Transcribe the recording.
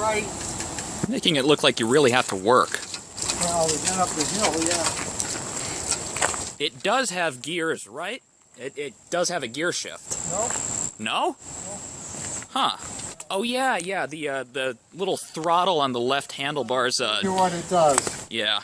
right. Making it look like you really have to work. Well, we got up the hill, yeah. It does have gears, right? It, it does have a gear shift. No? No? Huh. Oh yeah, yeah. The uh, the little throttle on the left handlebars. Uh, you what it does. yeah.